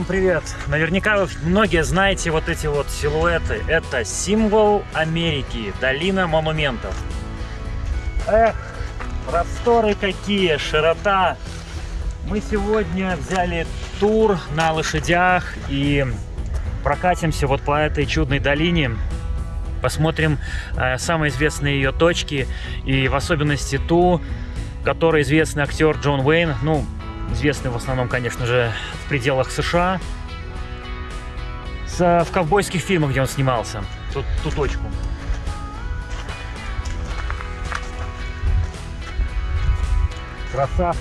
Всем привет! Наверняка вы многие знаете вот эти вот силуэты. Это символ Америки, долина монументов. Эх, просторы какие, широта. Мы сегодня взяли тур на лошадях и прокатимся вот по этой чудной долине. Посмотрим э, самые известные ее точки и в особенности ту, которой известный актер Джон Уэйн. Ну, известный в основном, конечно же, в пределах США. В ковбойских фильмах, где он снимался. Тут, ту точку. Красавцы.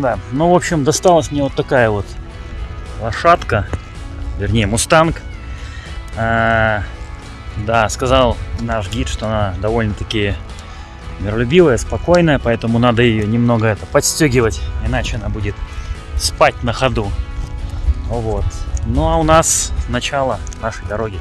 Да, ну, в общем, досталась мне вот такая вот лошадка, вернее, мустанг. А, да, сказал наш гид, что она довольно-таки миролюбивая, спокойная, поэтому надо ее немного это подстегивать, иначе она будет спать на ходу. Вот. Ну а у нас начало нашей дороги.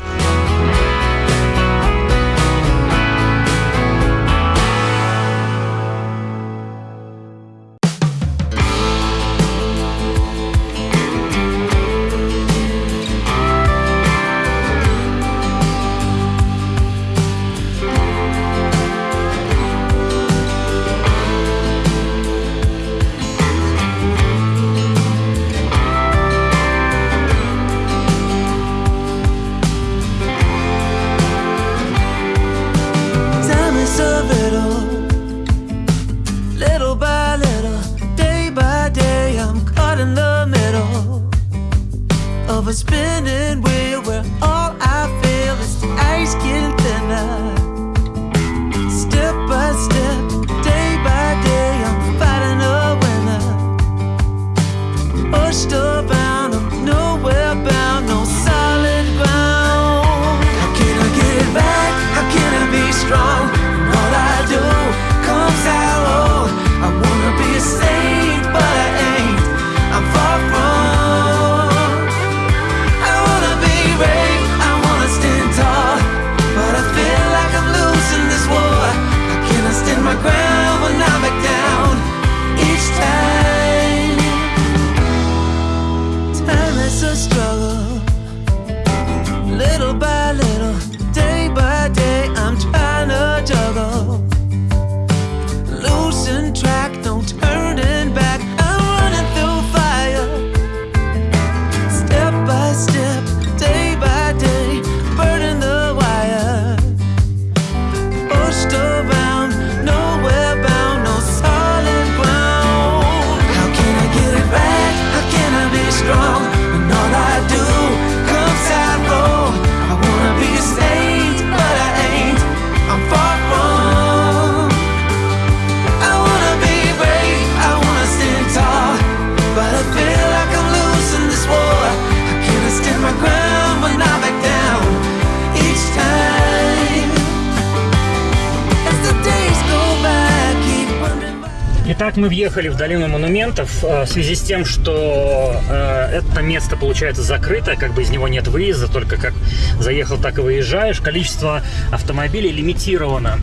Мы въехали в долину монументов э, в связи с тем, что э, это место получается закрыто, как бы из него нет выезда, только как заехал, так и выезжаешь. Количество автомобилей лимитировано.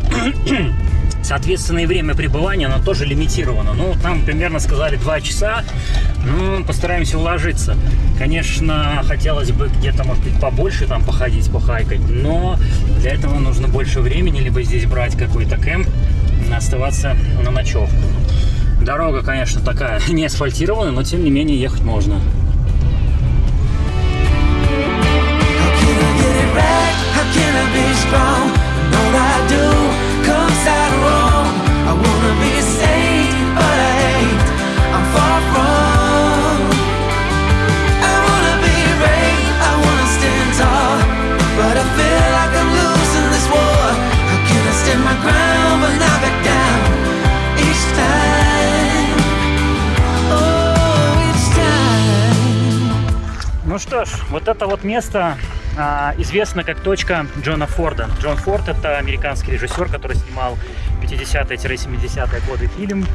Соответственно, и время пребывания, оно тоже лимитировано. Ну, там примерно сказали 2 часа. Ну, постараемся уложиться. Конечно, хотелось бы где-то, может быть, побольше там походить, похайкать. Но для этого нужно больше времени, либо здесь брать какой-то кемп, оставаться на ночевку. Дорога, конечно, такая не асфальтированная, но тем не менее ехать можно. How can I be strong all I do comes out wrong? Что ж, вот это вот место а, известно как точка Джона Форда. Джон Форд это американский режиссер, который снимал 50-70-е годы фильм,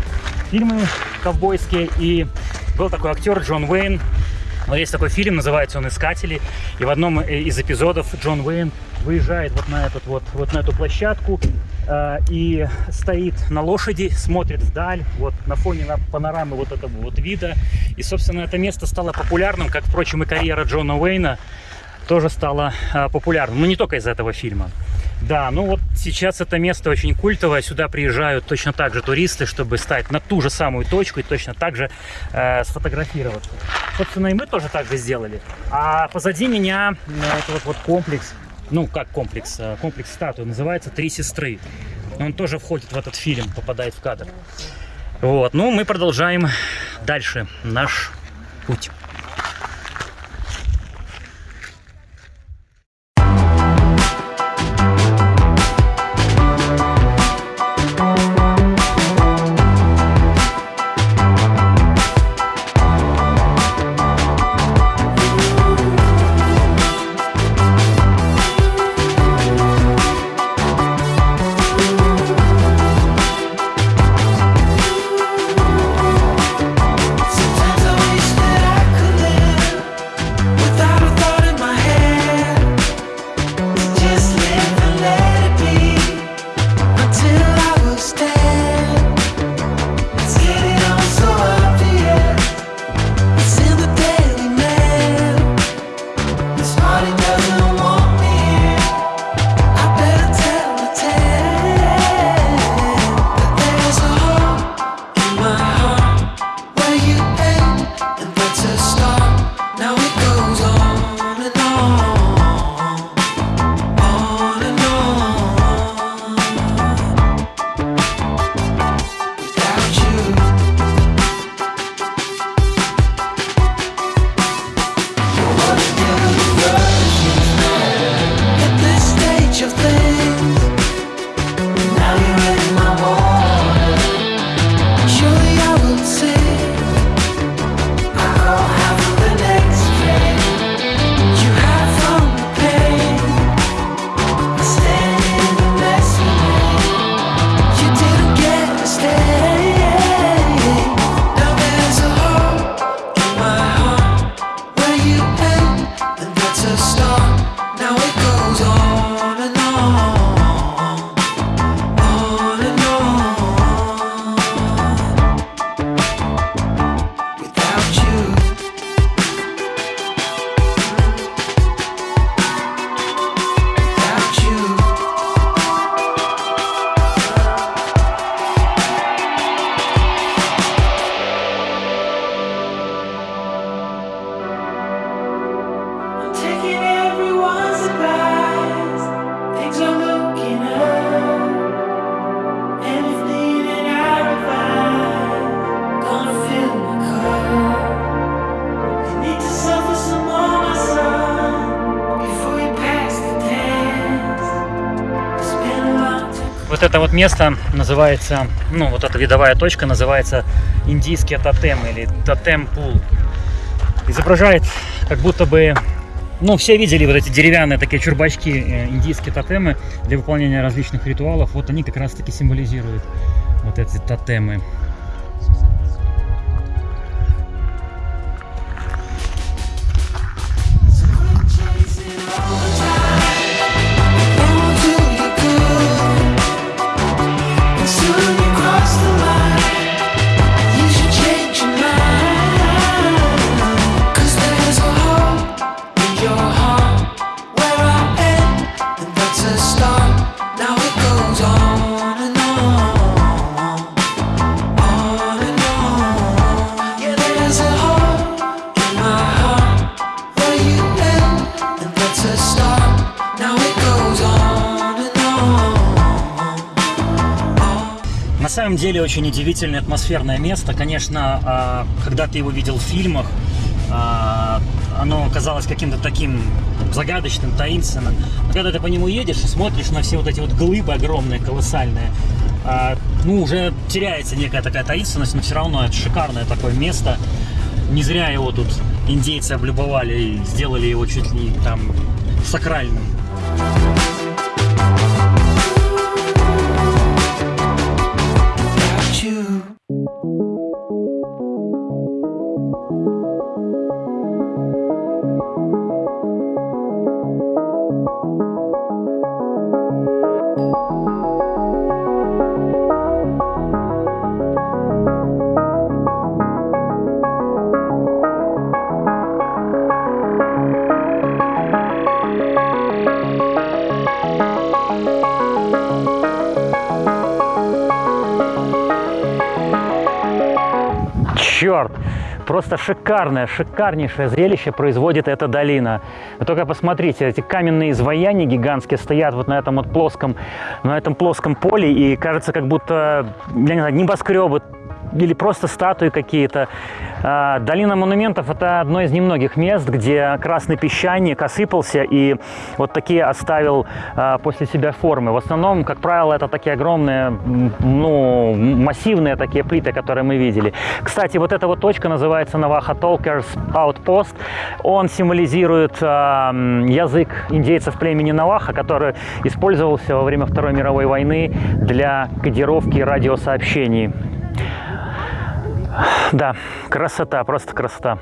фильмы ковбойские. И был такой актер Джон Уэйн. Вот есть такой фильм, называется он «Искатели». И в одном из эпизодов Джон Уэйн выезжает вот на, этот вот, вот на эту площадку э, и стоит на лошади, смотрит вдаль, вот на фоне на панорамы вот этого вот вида. И, собственно, это место стало популярным, как, впрочем, и карьера Джона Уэйна тоже стала э, популярным. Но не только из этого фильма. Да, ну вот сейчас это место очень культовое. Сюда приезжают точно так же туристы, чтобы стать на ту же самую точку и точно так же э, сфотографироваться. Собственно, и мы тоже так же сделали. А позади меня э, это вот, вот комплекс ну, как комплекс, э, комплекс статуи, называется «Три сестры». Он тоже входит в этот фильм, попадает в кадр. Вот, ну, мы продолжаем дальше наш путь. Это вот место называется, ну, вот эта видовая точка называется индийские тотемы или тотем-пул. Изображает как будто бы, ну, все видели вот эти деревянные такие чурбачки, э, индийские тотемы для выполнения различных ритуалов. Вот они как раз таки символизируют вот эти тотемы. Деле очень удивительное атмосферное место. Конечно, а, когда ты его видел в фильмах, а, оно казалось каким-то таким загадочным, таинственным. Но когда ты по нему едешь и смотришь на все вот эти вот глыбы огромные, колоссальные, а, ну, уже теряется некая такая таинственность, но все равно это шикарное такое место. Не зря его тут индейцы облюбовали и сделали его чуть ли там сакральным. You. Просто шикарное, шикарнейшее зрелище производит эта долина. Вы только посмотрите, эти каменные изваяния гигантские стоят вот на этом вот плоском, на этом плоском поле, и кажется, как будто, я не знаю, небоскребы или просто статуи какие-то. А, Долина монументов – это одно из немногих мест, где красный песчаник осыпался и вот такие оставил а, после себя формы. В основном, как правило, это такие огромные, ну, массивные такие плиты, которые мы видели. Кстати, вот эта вот точка называется Navajo Talkers Outpost. Он символизирует а, язык индейцев племени Наваха, который использовался во время Второй мировой войны для кодировки радиосообщений. Да, красота, просто красота.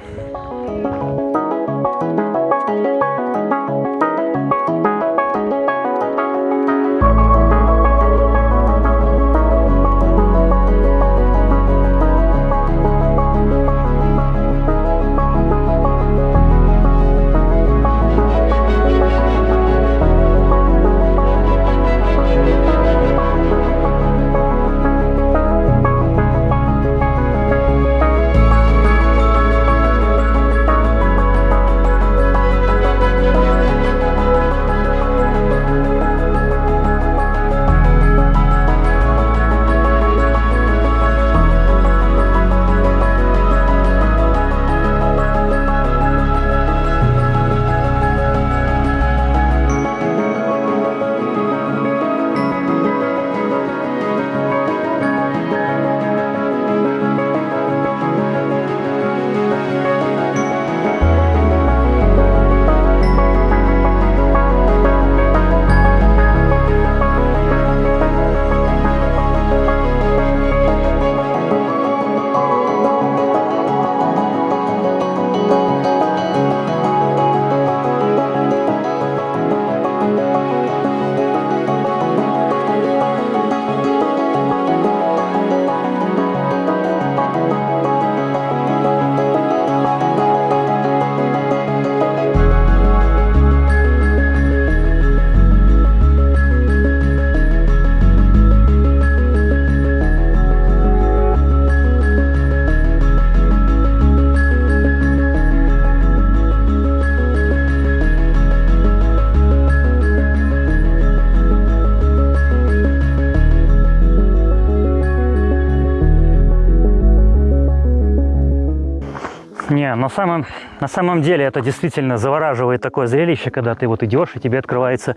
Не, на самом, на самом деле это действительно завораживает такое зрелище, когда ты вот идешь, и тебе открываются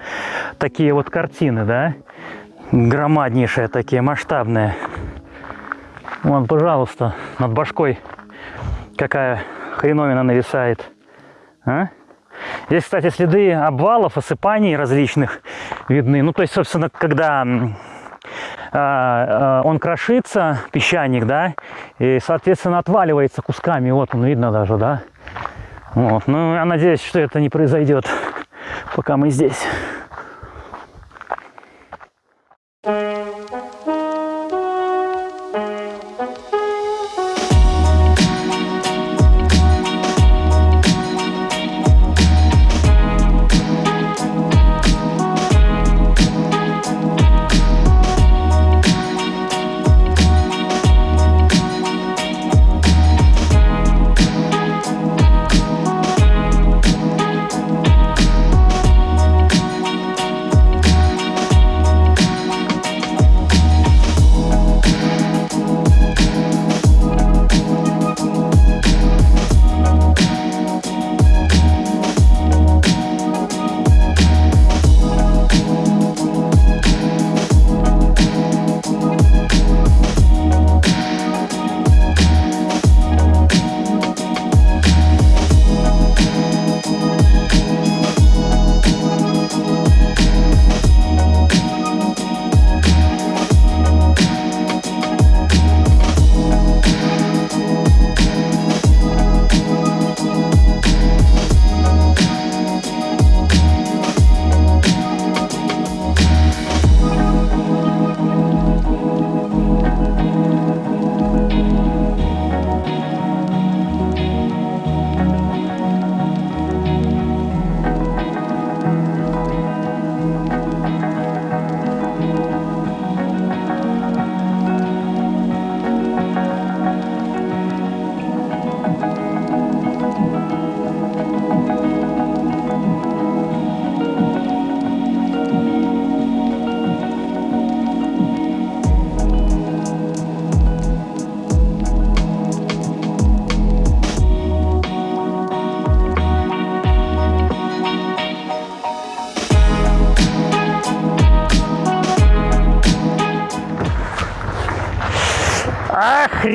такие вот картины, да? Громаднейшие такие, масштабные. Вон, пожалуйста, над башкой какая хреновина нависает. А? Здесь, кстати, следы обвалов, осыпаний различных видны. Ну, то есть, собственно, когда он крошится, песчаник, да, и, соответственно, отваливается кусками. Вот он видно даже, да. Вот. Ну, я надеюсь, что это не произойдет, пока мы здесь.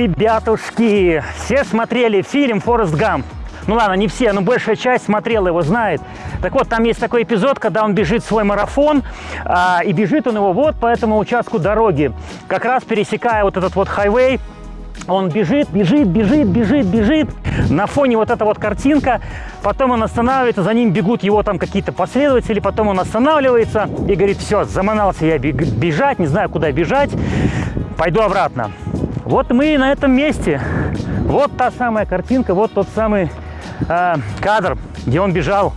Ребятушки, все смотрели фильм «Форест Гамп». Ну ладно, не все, но большая часть смотрела его, знает. Так вот, там есть такой эпизод, когда он бежит свой марафон, а, и бежит он его вот по этому участку дороги, как раз пересекая вот этот вот хайвей, он бежит, бежит, бежит, бежит, бежит. На фоне вот эта вот картинка. Потом он останавливается, за ним бегут его там какие-то последователи. Потом он останавливается и говорит, все, заманался я бежать, не знаю, куда бежать. Пойду обратно. Вот мы на этом месте. Вот та самая картинка, вот тот самый э, кадр, где он бежал.